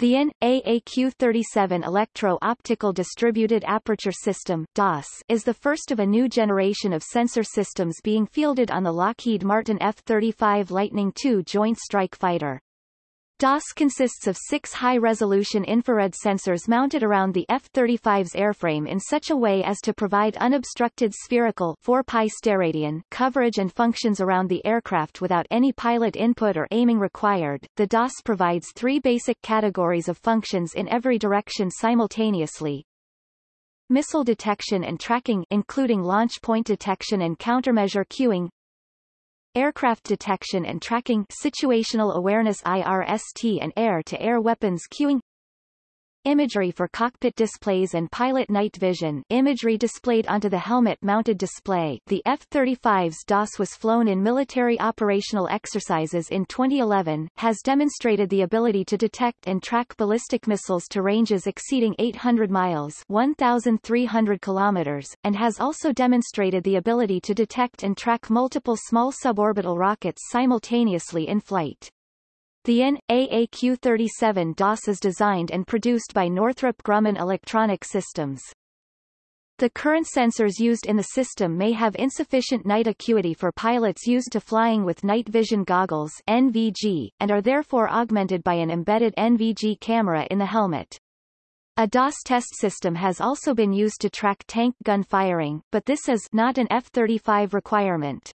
The AN-AAQ-37 Electro-Optical Distributed Aperture System DAS, is the first of a new generation of sensor systems being fielded on the Lockheed Martin F-35 Lightning II Joint Strike Fighter. DAS consists of six high-resolution infrared sensors mounted around the F-35's airframe in such a way as to provide unobstructed spherical 4 pi steradian coverage and functions around the aircraft without any pilot input or aiming required. The DAS provides three basic categories of functions in every direction simultaneously, missile detection and tracking including launch point detection and countermeasure cueing, aircraft detection and tracking situational awareness IRST and air-to-air -air weapons cueing Imagery for cockpit displays and pilot night vision imagery displayed onto the helmet-mounted display the F-35's DAS was flown in military operational exercises in 2011, has demonstrated the ability to detect and track ballistic missiles to ranges exceeding 800 miles 1,300 kilometers, and has also demonstrated the ability to detect and track multiple small suborbital rockets simultaneously in flight. The AN-AAQ-37 DAS is designed and produced by Northrop Grumman Electronic Systems. The current sensors used in the system may have insufficient night acuity for pilots used to flying with night vision goggles NVG, and are therefore augmented by an embedded NVG camera in the helmet. A DAS test system has also been used to track tank gun firing, but this is not an F-35 requirement.